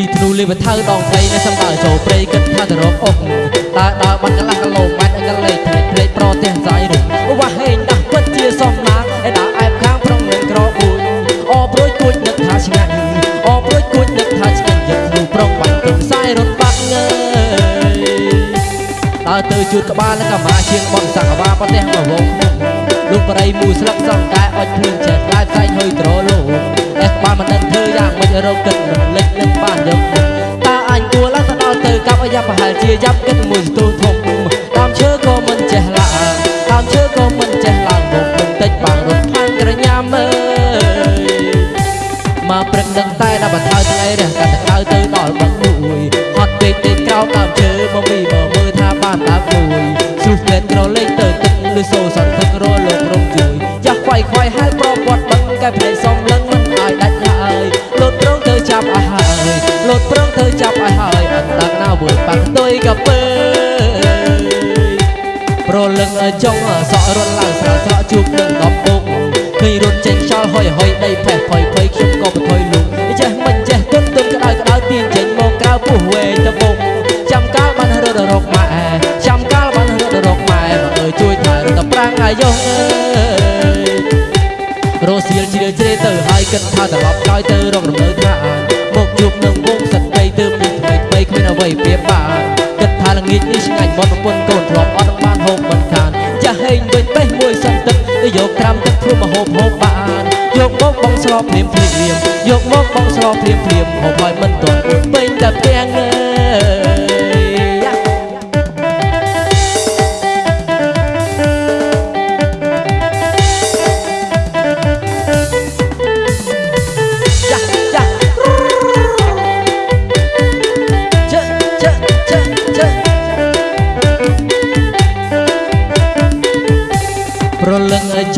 វថៅដងព្រៃនៅសំដៅចូលព្រៃគិតថាទៅរកអុកតើដើរបាត់កន្លះគីឡូម៉ែត្រឲ្យកលេចភ្លេចភ្លេចប្រទេសសាយរុំវ៉ាហេងដាស់ពិតជាសំណាងឯដើរអែបខាងប្រុងនឹងក្របួយអប្រួយគួចនឹកថាឆ្ងាញ់អប្រួយគួចនឹកថាឆ្ងាញ់យកគ្រូប្រុងបាញ់ទុំសាយរត់បាក់ងើយតើទៅជួតក្បាលនិងកម្មាជាងបនសង្កវាប្រទេសមកវងលោកបរិយមូស្លឹកសង្កែអុចភ្លើងចេះខ្លាយផ្សែងហុយត្រលោអេះក្បាលមិនដឹងធ្វើយ៉ាងមិនរកគិត ប់អាយ៉ាប្រហែលជាយ៉ាប់គិតមួយស្ទុះធំតាមឈើក៏មិនចេះឡើងតាមឈើក៏មិនចេះឡើងមកមិនតិចបាំងរត់ផាំងក្រញាំអើយមកព្រឹកដឹងតែដល់បន្ថើថ្ងៃរះកាត់ទៅក្រៅទៅដល់បឹងមួយហត់ពេកពេកក្រោមដើមឈើមកមីមកមើលថាបានដើមមួយស៊ូស្លេនក្រលេងទៅទឹកឬសូសន្ទឹករលោករំជួយចាស់ខ្វាយខ្វាយហែលប្រព័ន្ធបឹងកែភ្នែកសំលឹងមិនឲ្យដាច់ឡើយលោតប្រងទៅចាប់ឲ្យហើយលោតប្រងទៅចាប់ឲ្យហើយអត់ ដាក់ណាវើបាក់ទុយកាពើប្រលឹងចង់សក់រត់ឡើងស្រាស្រក់ជួបនឹងដំពុកឃើញរត់ចេញខ្យល់ហុយហុយដីផេះផុយផុយខ្ញុំក៏បន្ថយលុងចេះមិនចេះទុនទុនក្តៅក្តៅទៀនចេញមកក្រៅពោះវែងតបុកចាំកាលបានរត់រកម៉ែចាំកាលបានរត់រកម៉ែមកអើយជួយថែរត់តប្រាំងអាយុងអើយរសៀលជ្រៀលជ្រេទៅហើយគិតថាត្រឡប់ក្រោយទៅរករំលើថាមក មកប្រពន្ធកូនធ្លាប់អត់បានហូបមិនខានចាស់ហេងវិញបេះមួយសន្ទឹកទៅយកត្រាំទឹកធ្វើមកហូបហូបបានយកមកបងស្លភ្លាមភ្លាមយកមកបងស្លភ្លាមភ្លាមហូបហើយមិនទាន់អួតពេញតែផ្ទាំងអើយ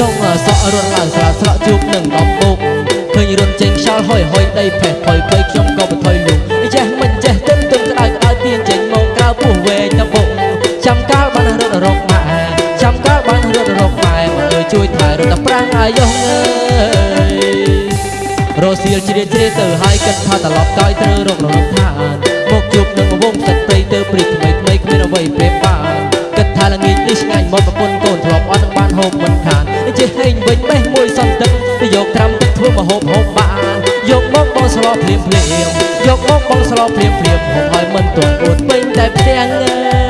ចង់សក់រត់ឡើងស្រាស្រក់ជួបនឹងដំបុកឃើញរត់ចេញខ្យល់ហុយហុយដីផេះផុយផុយខ្ញុំក៏បន្ថយលុងចេះមិនចេះទុនទុនក្តៅក្តៅទៀនចេញមកក្រៅពោះវែងដំបុកចាំកាលបានរត់រកម៉ែចាំកាលបានរត់រកម៉ែមកអើយជួយថែរត់តែប្រាំងអាយុងអើយរសៀលជ្រៀតជ្រេទៅហើយគិតថាត្រឡប់កោយត្រូវរករលឹកឋានមកជួបនឹងវងទឹកព្រៃទៅព្រីថ្មីថ្មីគ្មានអ្វីប្រៀបបានគិតថាល្ងាចនេះឆ្ងាញ់មកប្រពន្ធកូនធ្លាប់អត់នឹងបានហូបមិនខា ជាហេងវិញបេះមួយសន្តិយកត្រាំទឹកធ្វើមហូបហូបបានយកមកបងស្លោភ្លាមភ្លាមយកមកបងស្លោភ្លាមភ្លាមហូបឲ្យមិនទាន់អួតពេញតែផ្ទាំង